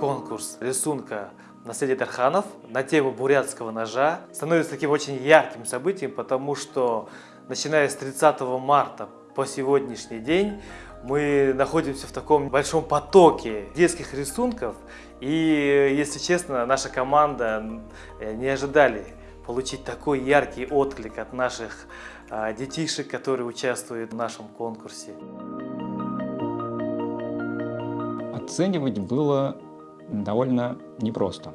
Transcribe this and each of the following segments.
Конкурс рисунка «Наследие Тарханов» на тему бурятского ножа становится таким очень ярким событием, потому что начиная с 30 марта по сегодняшний день мы находимся в таком большом потоке детских рисунков. И, если честно, наша команда э, не ожидали получить такой яркий отклик от наших а, детишек, которые участвуют в нашем конкурсе. Оценивать было довольно непросто,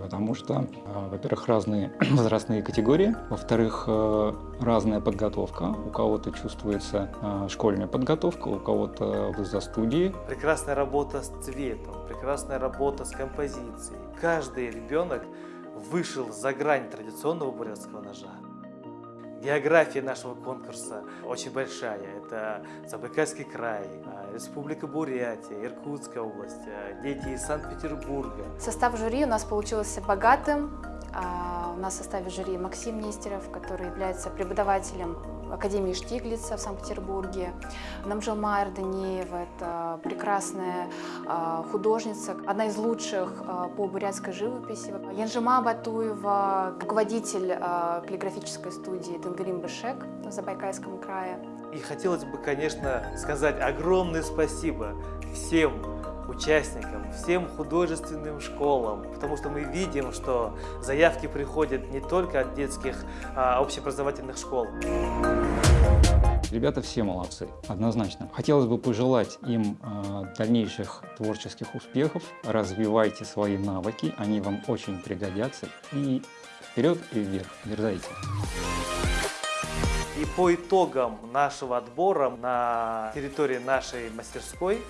потому что, а, во-первых, разные возрастные категории, во-вторых, э, разная подготовка. У кого-то чувствуется а, школьная подготовка, у кого-то в студии. Прекрасная работа с цветом, прекрасная работа с композицией. Каждый ребенок вышел за грань традиционного бурятского ножа. География нашего конкурса очень большая. Это Забайкальский край, а, Республика Бурятия, Иркутская область, а, дети из Санкт-Петербурга. Состав жюри у нас получился богатым. А, у нас в составе жюри Максим Нестеров, который является преподавателем Академии Штиглица в Санкт-Петербурге. Намжелмайер Даниева – это прекрасная художница, одна из лучших по бурятской живописи. Янжима Батуева – руководитель каллиграфической студии Тенгарим Бешек в Забайкальском крае. И хотелось бы, конечно, сказать огромное спасибо всем участникам, всем художественным школам, потому что мы видим, что заявки приходят не только от детских а, общеобразовательных школ. Ребята все молодцы, однозначно. Хотелось бы пожелать им э, дальнейших творческих успехов. Развивайте свои навыки, они вам очень пригодятся. И вперед и вверх, дерзайте. И по итогам нашего отбора на территории нашей мастерской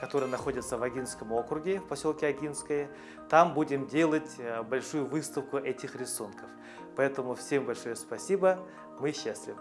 которая находится в Агинском округе, в поселке Агинское. Там будем делать э, большую выставку этих рисунков. Поэтому всем большое спасибо, мы счастливы.